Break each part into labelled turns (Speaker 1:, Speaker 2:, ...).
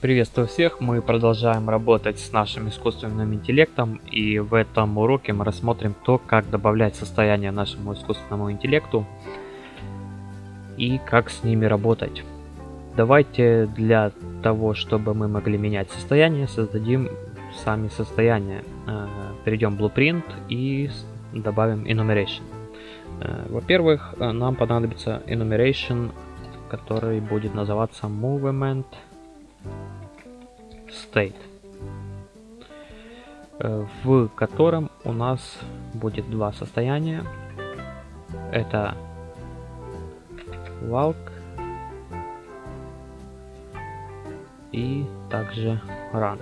Speaker 1: Приветствую всех, мы продолжаем работать с нашим искусственным интеллектом и в этом уроке мы рассмотрим то, как добавлять состояние нашему искусственному интеллекту и как с ними работать. Давайте для того, чтобы мы могли менять состояние, создадим сами состояние. Э, перейдем в Blueprint и добавим Enumeration. Э, во-первых, э, нам понадобится Enumeration, который будет называться Movement state, в котором у нас будет два состояния. Это walk и также run.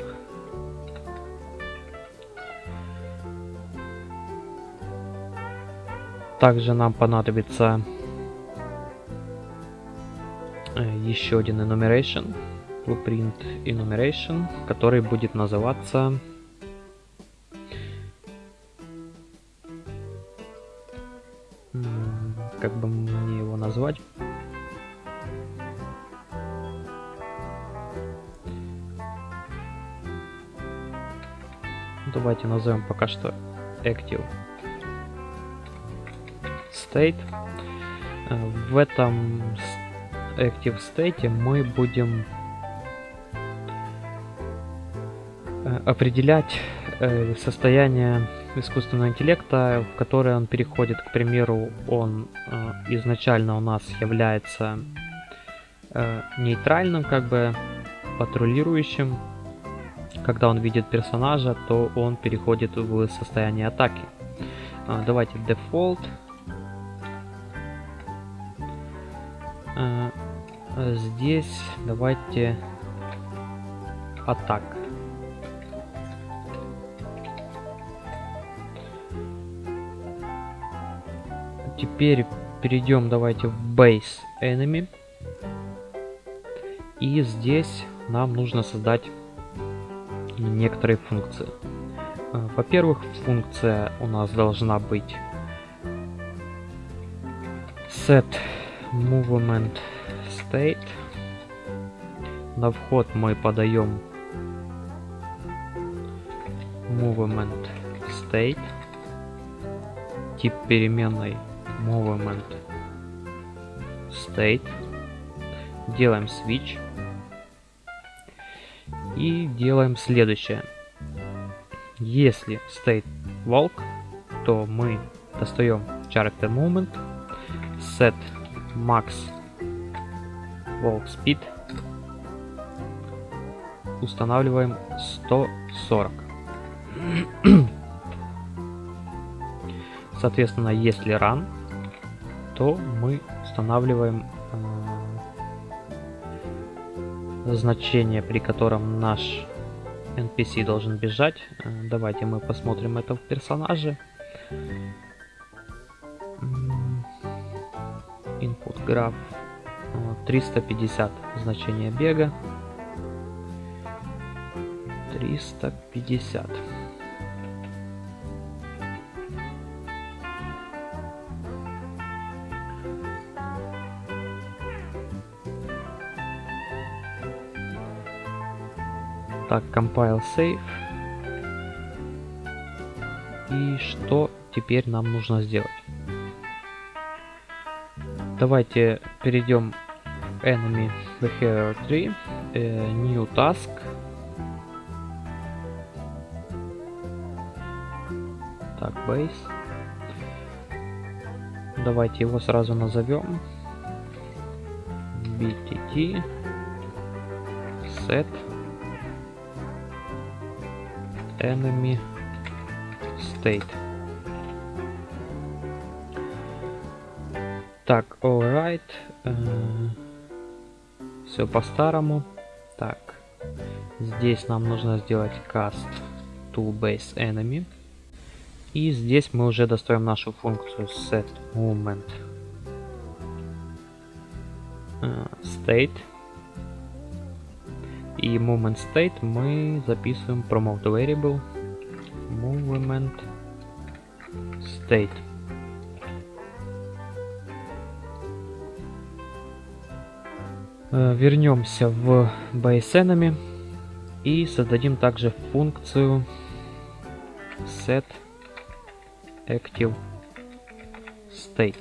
Speaker 1: Также нам понадобится э, еще один enumeration blueprint enumeration, который будет называться как бы мне его назвать? Давайте назовем пока что active state. В этом active state мы будем определять э, состояние искусственного интеллекта, в которое он переходит. К примеру, он э, изначально у нас является нейтральным, как бы патрулирующим. Когда он видит персонажа, то он переходит в состояние атаки. Давайте default. Здесь давайте атака. Теперь перейдем давайте в Base Enemy. И здесь нам нужно создать некоторые функции. А, во-первых, функция у нас должна быть set movement state. На вход мы подаем movement state. Тип переменной movement state, делаем switch и делаем следующее. Если state walk, то мы достаем character movement, set max walk speed, устанавливаем 140. Соответственно, если run, то мы устанавливаем э, значение, при котором наш NPC должен бежать. Э, давайте мы посмотрим это в персонаже. Input graph 350 значение бега. 350. Так, compile save. И что теперь нам нужно сделать? Давайте перейдем в enemy behavior 3, э, new task. Так, base. Давайте его сразу назовем. btt set enemy state. Так, alright. Э, все по-старому. Так, здесь нам нужно сделать cast to base enemy. И здесь мы уже достаем нашу функцию set movement э, state и movement state мы записываем promote variable movement state. Э, вернемся в base enemy. И создадим также функцию set active state.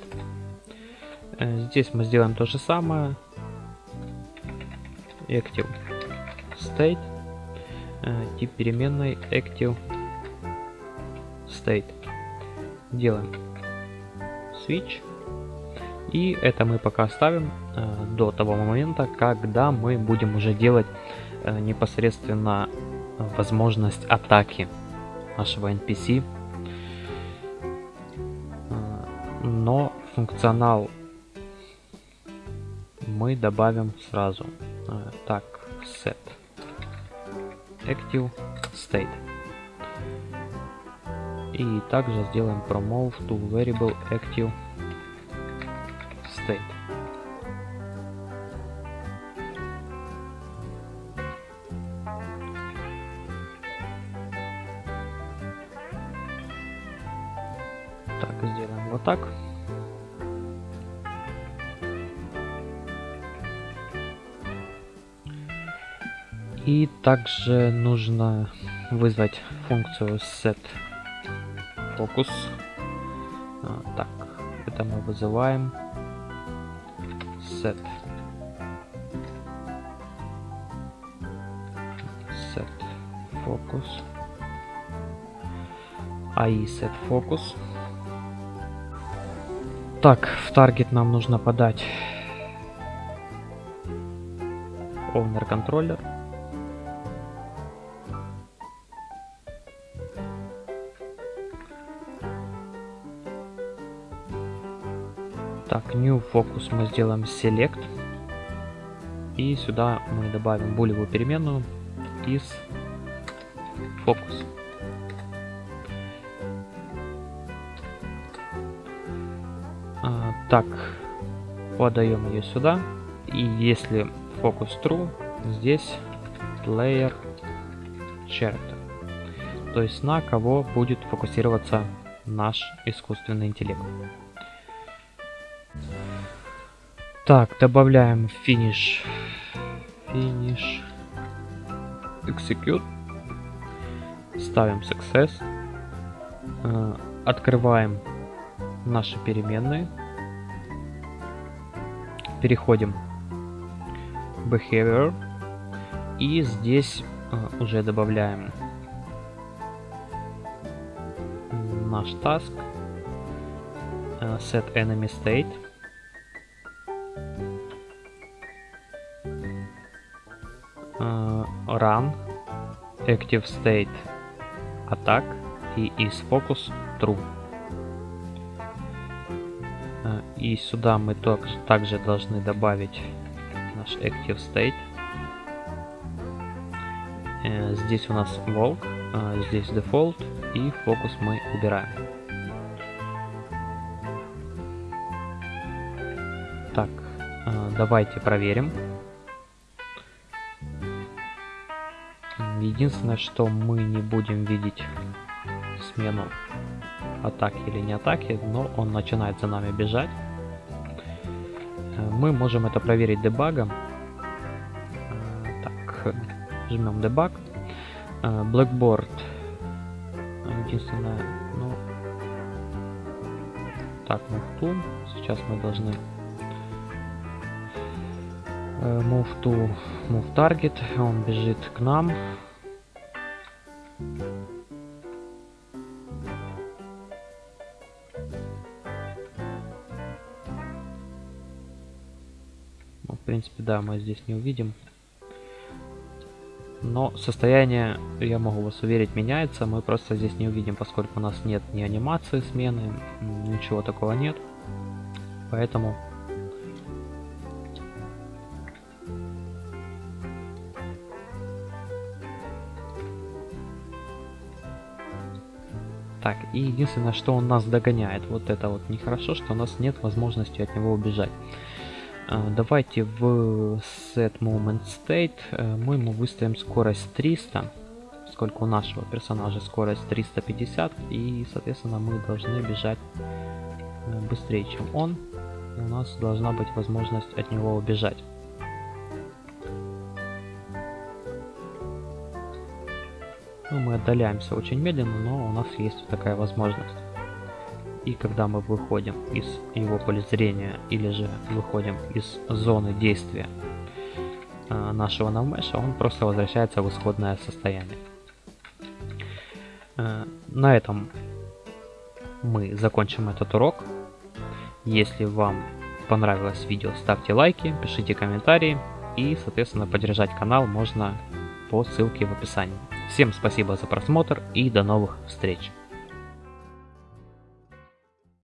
Speaker 1: Э, здесь мы сделаем то же самое. Active state. Э, тип переменной active state. Делаем switch. И это мы пока оставим э, до того момента, когда мы будем уже делать э, непосредственно возможность атаки нашего NPC. Э, но функционал мы добавим сразу. Э, так, set active state. И также сделаем promove to variable active state. Так, сделаем вот так. И также нужно вызвать функцию set focus. А, так, это мы вызываем set set focus AI set focus. Так, в таргет нам нужно подать owner controller. Так, new focus мы сделаем select. И сюда мы добавим булевую переменную из focus. А, так, подаем ее сюда. И если focus true, здесь player character. То есть на кого будет фокусироваться наш искусственный интеллект. Так, добавляем finish. Finish. Execute. Ставим success. Э, открываем наши переменные. Переходим в behavior. И здесь э, уже добавляем наш task. Э, set enemy state. Run active state attack и is focus true. И сюда мы также должны добавить наш active state. Здесь у нас волк, здесь default и фокус мы убираем. Так, давайте проверим. Единственное, что мы не будем видеть смену атаки или не атаки, но он начинает за нами бежать. Э, мы можем это проверить дебагом. Э, так, жмем дебаг. Э, Blackboard. Единственное, ну... Так, муфту. Сейчас мы должны move to move target. Он бежит к нам. Принципе, да, мы здесь не увидим. Но состояние, я могу вас уверить, меняется. Мы просто здесь не увидим, поскольку у нас нет ни анимации смены, ничего такого нет. Поэтому... Так, и единственное, что он нас догоняет, вот это вот нехорошо, что у нас нет возможности от него убежать. А, давайте в set moment state э, мы ему выставим скорость 300 сколько у нашего персонажа скорость 350 и соответственно мы должны бежать э, быстрее чем он. У нас должна быть возможность от него убежать Ну, мы отдаляемся очень медленно, но у нас есть такая возможность. И когда мы выходим из его поля зрения или же выходим из зоны действия э, нашего навмеша, он просто возвращается в исходное состояние. Э, на этом мы закончим этот урок. Если вам понравилось видео, ставьте лайки, пишите комментарии и, соответственно, поддержать канал можно по ссылке в описании. Всем спасибо за просмотр и до новых встреч!